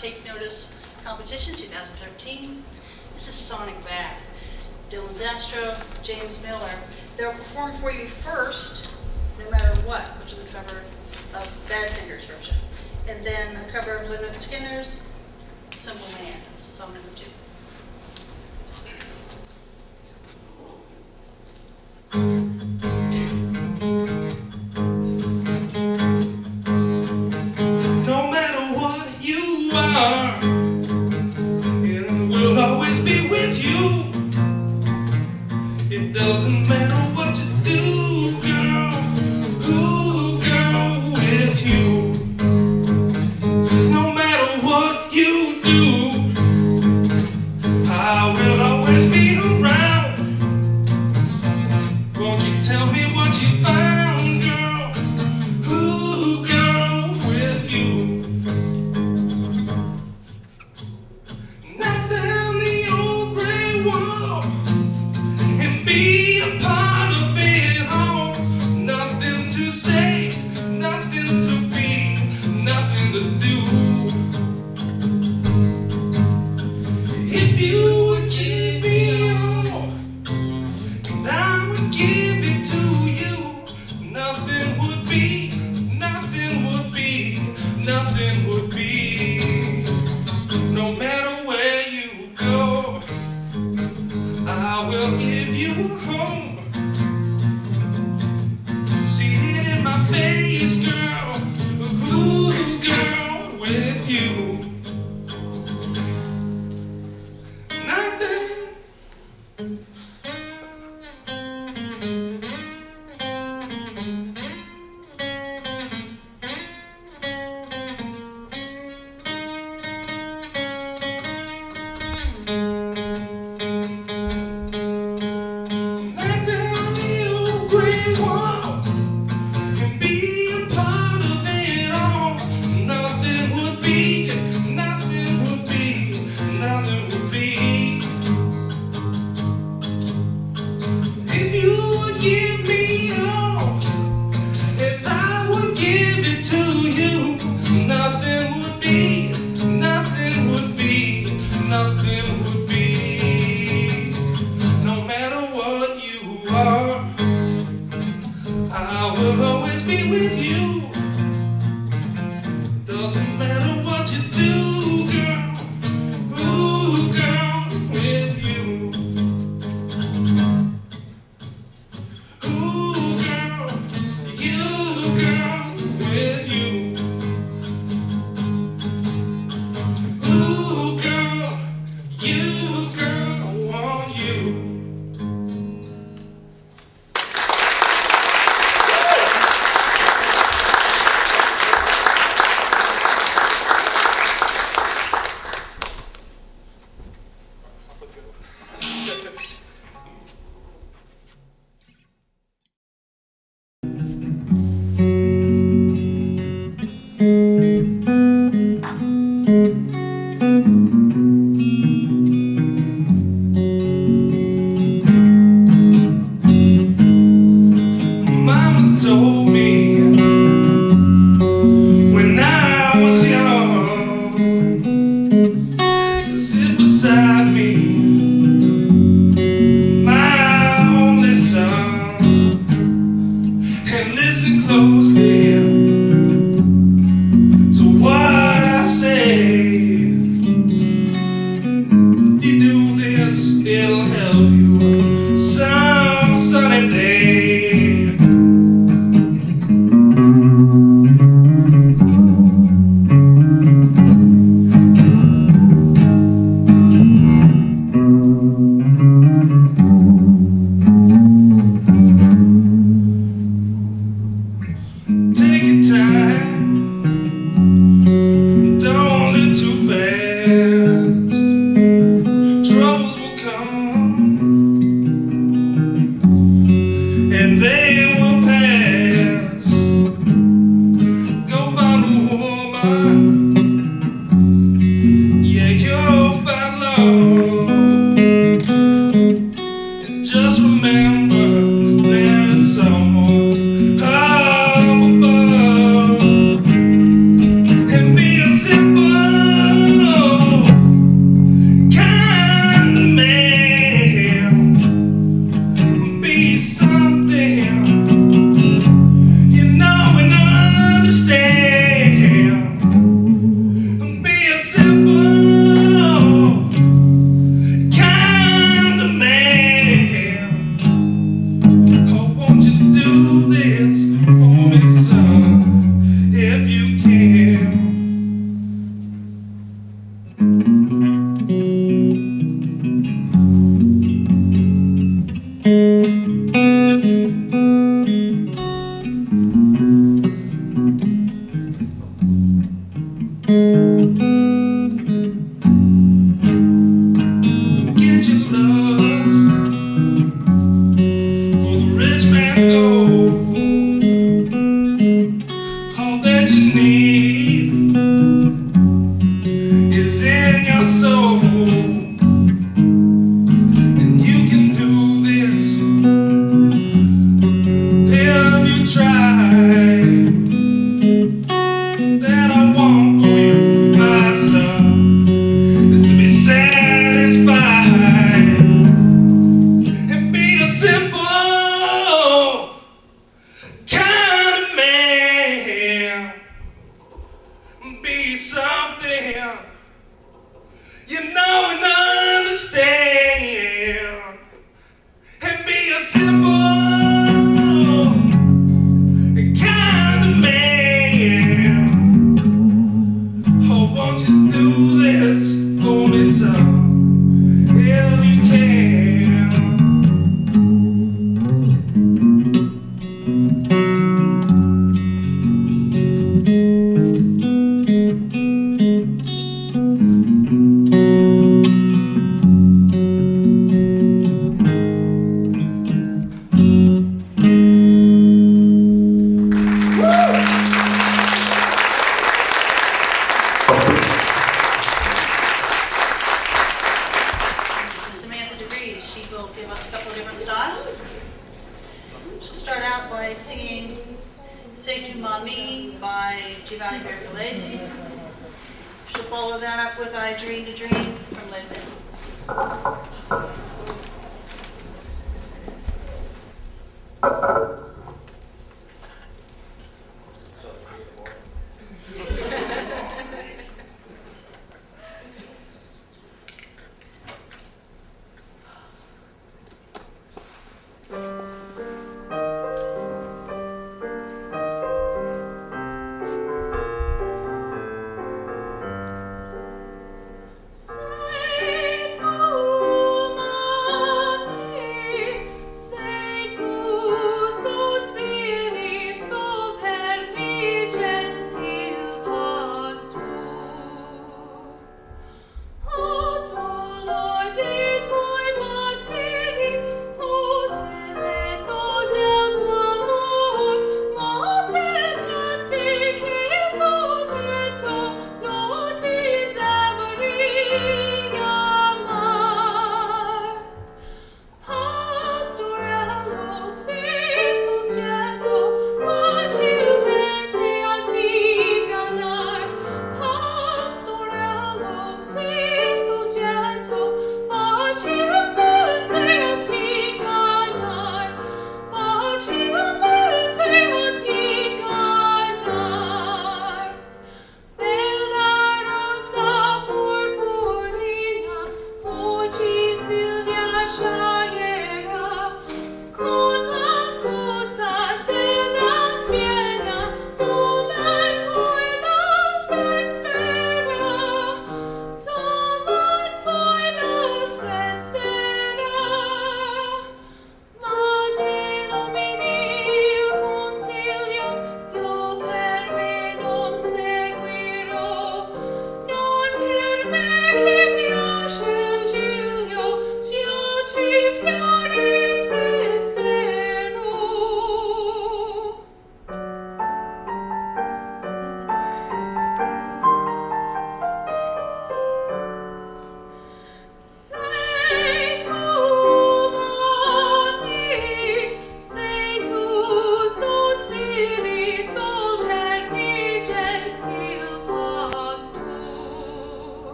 Take Notice competition, 2013. This is Sonic Bad. Dylan Zastro, James Miller. They'll perform for you first, No Matter What, which is a cover of Badfinger's version. And then a cover of Lynyrd Skynyrd's Simple Man. That's song number two.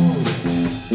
Música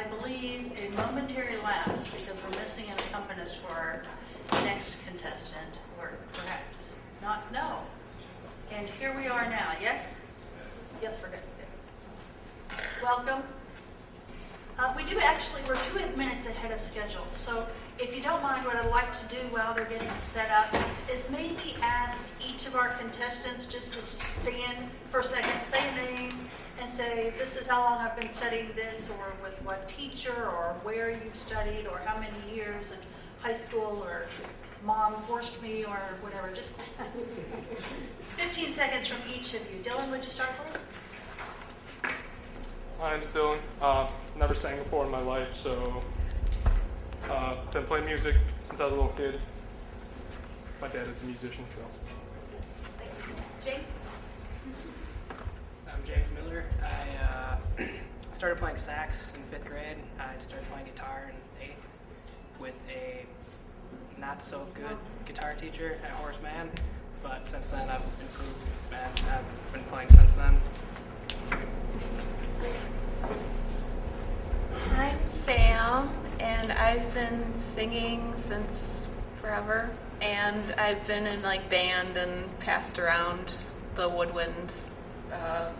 I believe, a momentary lapse because we're missing an accompanist for our next contestant, or perhaps not, no. And here we are now, yes? Yes, we're good. Yes. Welcome. Uh, We do actually, we're two minutes ahead of schedule, so if you don't mind, what I'd like to do while they're getting set up is maybe ask each of our contestants just to stand for a second, say a name, and say, this is how long I've been studying this, or with what teacher, or where you've studied, or how many years in high school, or mom forced me, or whatever, just 15 seconds from each of you. Dylan, would you start, please? My name's Dylan. Uh, never sang before in my life, so uh, been playing music since I was a little kid. My dad is a musician, so James? I uh, started playing sax in fifth grade. I started playing guitar in eighth with a not so good guitar teacher at Horace Mann. But since then, I've improved and I've been playing since then. I'm Sam, and I've been singing since forever. And I've been in like band and passed around the woodwind uh,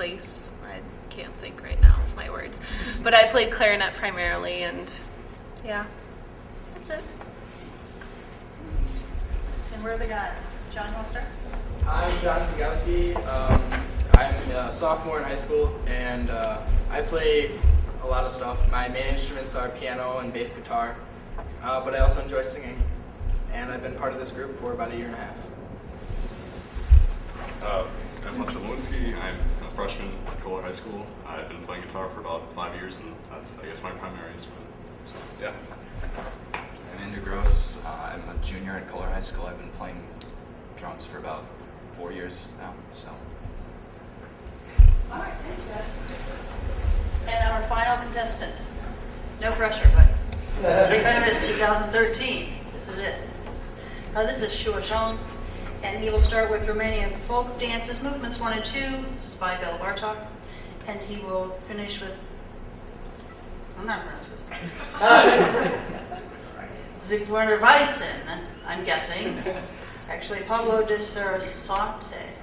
place. I can't think right now of my words, but I played clarinet primarily, and yeah, that's it. And where are the guys? John, want to start? I'm John Zagowski. Um, I'm a sophomore in high school, and uh, I play a lot of stuff. My main instruments are piano and bass guitar, uh, but I also enjoy singing. And I've been part of this group for about a year and a half. Uh, I'm Hunter Lewinsky. I'm a freshman at Kohler High School. I've been playing guitar for about five years, and that's, I guess, my primary instrument. So, yeah. I'm Andrew Gross. Uh, I'm a junior at Kohler High School. I've been playing drums for about four years now. So All right, thanks, guys. And our final contestant, no pressure, but Tournament 2013, this is it. Uh, this is Shua Zhang, and he will start with Romanian folk dances, movements one and two. This is by Bela Bartok, and he will finish with, I'm not pronouncing. Zigwerner Weissen, I'm guessing. Actually, Pablo de Sarasate.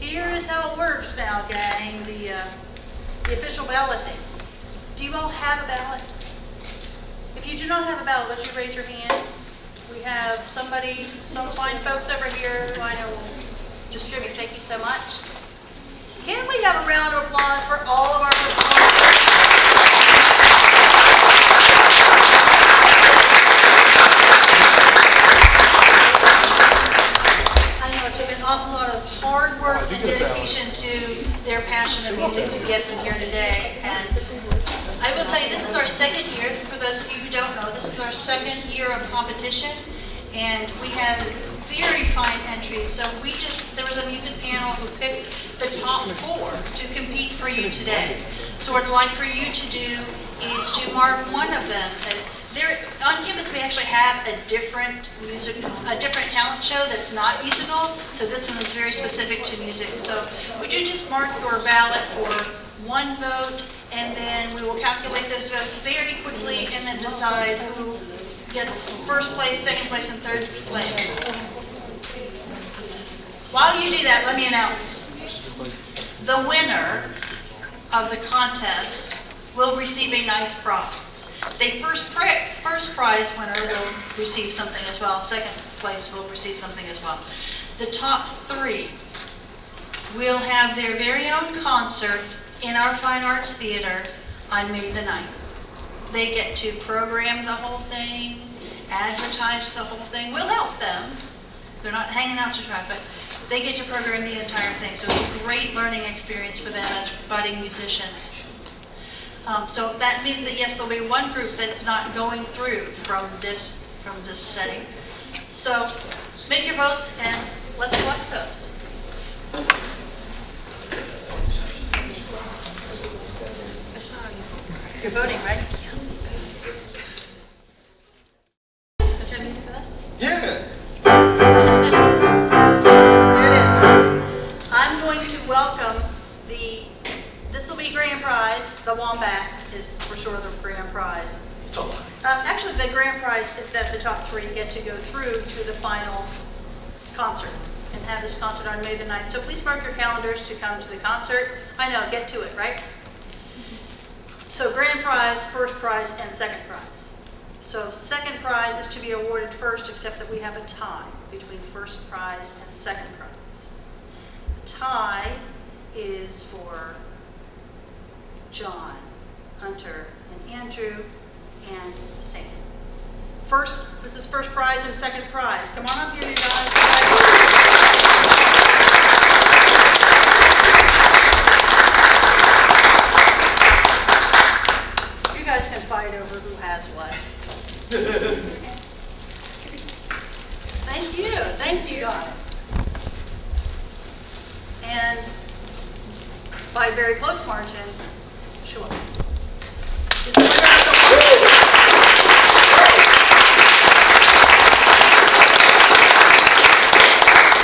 Here is how it works now, gang, the, uh, the official balloting. Do you all have a ballot? If you do not have a ballot, would you raise your hand? We have somebody, some fine folks over here who I know will distribute. Thank you so much. Can we have a round of applause for all of our performers? I know it took an awful lot of hard work and dedication to their passion of music to get them here today. And I will tell you, this is our second year, for those of you who don't know, this is our second year of competition. And we have very fine entries. So we just, there was a music panel who picked the top four to compete for you today. So what I'd like for you to do is to mark one of them as, there, on campus, we actually have a different music, a different talent show that's not musical. So this one is very specific to music. So would you just mark your ballot for one vote, and then we will calculate those votes very quickly, and then decide who gets first place, second place, and third place. While you do that, let me announce. The winner of the contest will receive a nice prize. The first, first prize winner will receive something as well. Second place will receive something as well. The top three will have their very own concert in our Fine Arts Theater on May the 9th. They get to program the whole thing, advertise the whole thing. We'll help them. They're not hanging out to dry, but they get to program the entire thing. So it's a great learning experience for them as budding musicians. Um, so that means that yes, there'll be one group that's not going through from this from this setting. So make your votes and let's collect those. You're voting, right? The grand prize is that the top three get to go through to the final concert and have this concert on May the 9th. So please mark your calendars to come to the concert. I know, get to it, right? So grand prize, first prize, and second prize. So second prize is to be awarded first, except that we have a tie between first prize and second prize. The tie is for John, Hunter, and Andrew, and Sam. First, this is first prize and second prize. Come on up here, you guys. You guys can fight over who has what. Thank you, thanks you guys. And by very close margin, sure. Just a round of applause.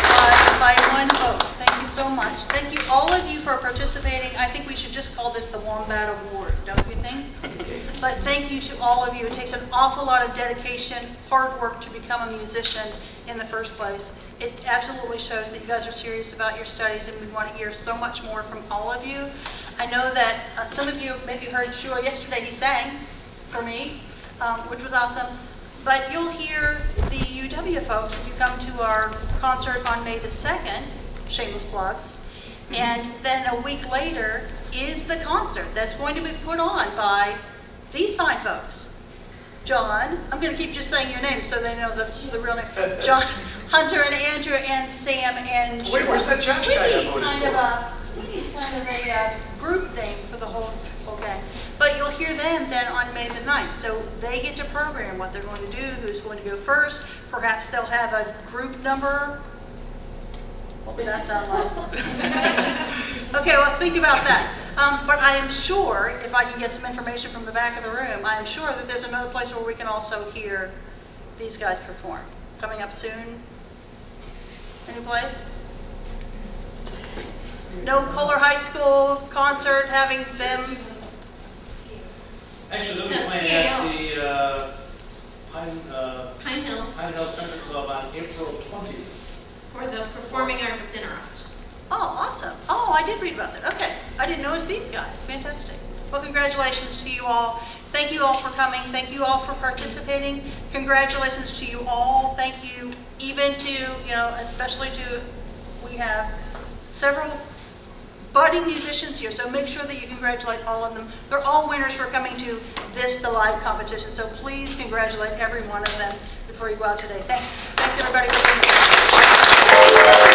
Uh, By one vote. Thank you so much. Thank you, all of you, for participating. I think we should just call this the Wombat Award, don't you think? But thank you to all of you. It takes an awful lot of dedication, hard work to become a musician in the first place. It absolutely shows that you guys are serious about your studies, and we want to hear so much more from all of you. I know that uh, some of you maybe heard Shua yesterday, he sang for me, um, which was awesome. But you'll hear the UW folks if you come to our concert on May the 2nd, shameless plug. And then a week later is the concert that's going to be put on by these fine folks. John, I'm going to keep just saying your name so they know the, the real name. John, Hunter, and Andrew, and Sam, and Wait, Shua. where's that judge We guy I voted kind for? of a, we need kind of a uh, group name for the whole, whole gang. But you'll hear them then on May the 9th. So they get to program what they're going to do, who's going to go first. Perhaps they'll have a group number. What would that sound like? Okay, well, think about that. Um, but I am sure, if I can get some information from the back of the room, I am sure that there's another place where we can also hear these guys perform. coming up soon? Any place? No Kohler High School concert having them, Actually, they'll be No, playing at the uh, Pine, uh, Pine Hills Pine Hills Country Club on April 20th. For the Performing Arts Dinner Out. oh, awesome. Oh, I did read about that, okay. I didn't know it was these guys, fantastic. Well, congratulations to you all. Thank you all for coming, thank you all for participating. Congratulations to you all, thank you even to, you know, especially to, we have several budding musicians here, so make sure that you congratulate all of them. They're all winners for coming to this, the live competition, so please congratulate every one of them go out today. Thanks, thanks everybody for.